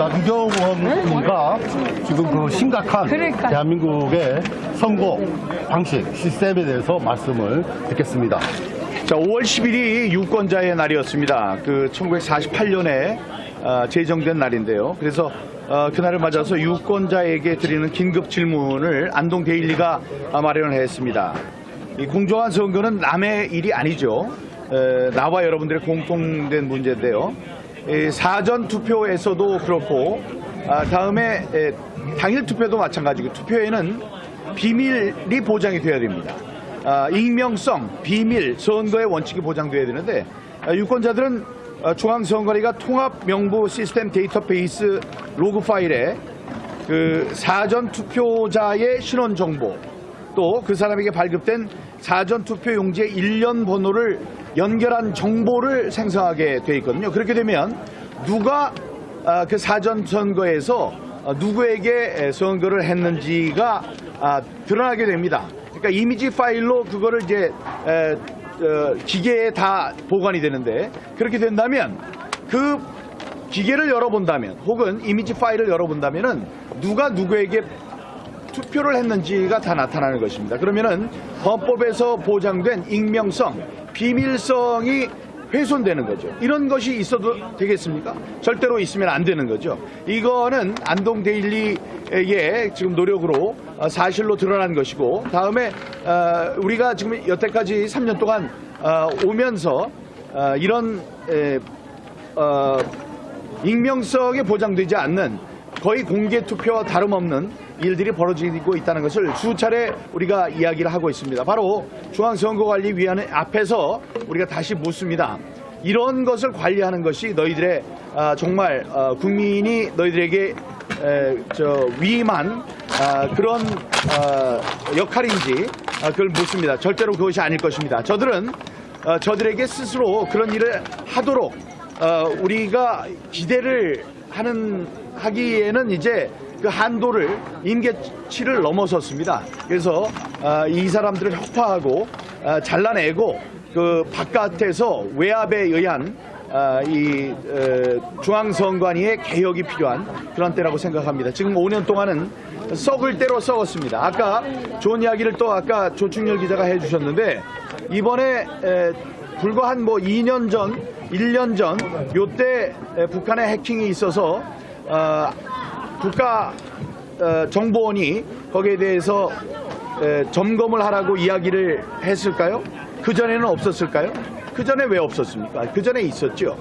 나경원 군과 지금 그 심각한 그러니까. 대한민국의 선거 방식, 시스템에 대해서 말씀을 듣겠습니다. 자, 5월 10일이 유권자의 날이었습니다. 그 1948년에 어, 제정된 날인데요. 그래서 어, 그날을 맞아서 유권자에게 드리는 긴급 질문을 안동 데일리가 아, 마련을 했습니다. 이 공정한 선거는 남의 일이 아니죠. 에, 나와 여러분들의 공통된 문제인데요. 이 사전 투표에서도 그렇고 아, 다음에 에, 당일 투표도 마찬가지고 투표에는 비밀이 보장이 돼야 됩니다. 아, 익명성, 비밀, 선거의 원칙이 보장돼야 되는데 아, 유권자들은 아, 중앙선관위가 통합 명부 시스템 데이터베이스 로그 파일에 그 사전 투표자의 신원 정보 또 그 사람에게 발급된 사전 투표 용지의 일련 번호를 연결한 정보를 생성하게 돼 있거든요. 그렇게 되면 누가 아, 그 사전 선거에서 어, 누구에게 에, 선거를 했는지가 아, 드러나게 됩니다. 그러니까 이미지 파일로 그거를 이제 에, 어, 기계에 다 보관이 되는데 그렇게 된다면 그 기계를 열어본다면 혹은 이미지 파일을 열어본다면은 누가 누구에게 투표를 했는지가 다 나타나는 것입니다. 그러면은 헌법에서 보장된 익명성, 비밀성이 훼손되는 거죠. 이런 것이 있어도 되겠습니까? 절대로 있으면 안 되는 거죠. 이거는 안동 데일리의 지금 노력으로 어, 사실로 드러난 것이고 다음에 어, 우리가 지금 여태까지 3년 동안 어, 오면서 어, 이런 익명성에 보장되지 않는 거의 공개 투표와 다름없는 일들이 벌어지고 있다는 것을 수차례 우리가 이야기를 하고 있습니다. 바로 중앙선거관리위원회 앞에서 우리가 다시 묻습니다. 이런 것을 관리하는 것이 너희들의 아, 정말 어, 국민이 너희들에게 위임한 아, 그런 어, 역할인지 아, 그걸 묻습니다. 절대로 그것이 아닐 것입니다. 저들은 어, 저들에게 스스로 그런 일을 하도록 어, 우리가 기대를 하는 하기에는 이제 그 한도를 임계치를 넘어섰습니다. 그래서 어, 이 사람들을 혁파하고 어, 잘라내고 그 바깥에서 외압에 의한 어, 이 어, 중앙선관위의 개혁이 필요한 그런 때라고 생각합니다. 지금 5년 동안은 썩을 대로 썩었습니다. 아까 좋은 이야기를 또 아까 조충렬 기자가 해주셨는데 이번에 에, 불과 한 뭐 2년 전, 1년 전 요때 에, 북한의 해킹이 있어서 어, 국가 어, 정보원이 거기에 대해서 에, 점검을 하라고 이야기를 했을까요? 그 전에는 없었을까요? 그 전에 왜 없었습니까? 그 전에 있었죠.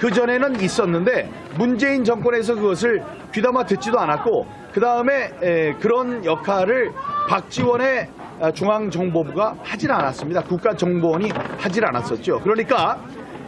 그 전에는 있었는데 문재인 정권에서 그것을 귀담아 듣지도 않았고 그 다음에 그런 역할을 박지원의 아, 중앙정보부가 하질 않았습니다. 국가정보원이 하질 않았었죠. 그러니까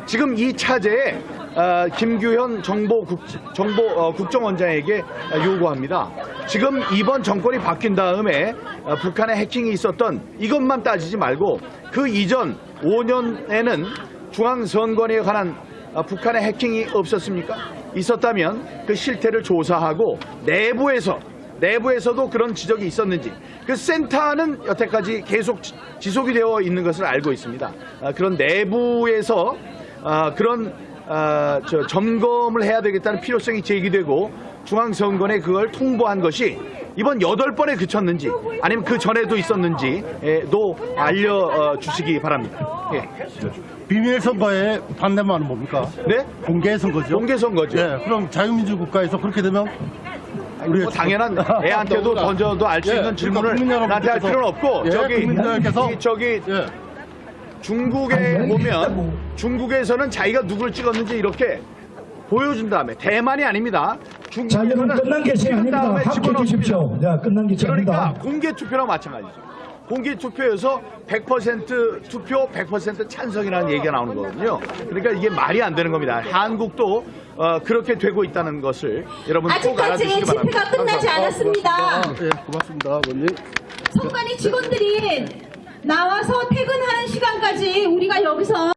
지금 이 차제에 아, 김규현 정보 국, 정보 어, 국정원장에게 요구합니다. 지금 이번 정권이 바뀐 다음에 어, 북한의 해킹이 있었던 이것만 따지지 말고 그 이전 5년에는 중앙선관위에 관한 어, 북한의 해킹이 없었습니까? 있었다면 그 실태를 조사하고 내부에서 내부에서도 그런 지적이 있었는지 그 센터는 여태까지 계속 지- 지속이 되어 있는 것을 알고 있습니다. 아, 그런 내부에서 아, 그런 아, 저 점검을 해야 되겠다는 필요성이 제기되고 중앙선관에 그걸 통보한 것이 이번 여덟 번에 그쳤는지 아니면 그 전에도 있었는지도 알려주시기 바랍니다. 예. 비밀 선거의 반대말은 뭡니까? 네? 공개 선거죠. 공개 선거죠. 예, 그럼 자유민주 국가에서 그렇게 되면 우리 뭐 당연한 애한테도 던져도 알수 예, 있는 그러니까 질문을 나한테 할 필요는 없고 예, 저기 국민 여러분께서- 이 저기 예, 중국에 보면 중국에서는 자기가 누굴 찍었는지 이렇게 보여준 다음에 대만이 아닙니다. 자, 여러분 중국에서는 끝난 게 찍은 아닙니다. 다음에 집어넣습니다. 주십시오. 자, 끝난 게 그러니까 아닙니다. 공개 투표랑 마찬가지죠. 공개 투표에서 100% 투표, 100% 찬성이라는 얘기가 나오는 거거든요. 그러니까 이게 말이 안 되는 겁니다. 한국도 어, 그렇게 되고 있다는 것을 여러분 꼭 아직까지 알아주시기 바랍니다. 집회가 끝나지 않았습니다. 예, 고맙습니다, 원님. 선관위 직원들이 나와서 퇴근하는 시간까지 우리가 여기서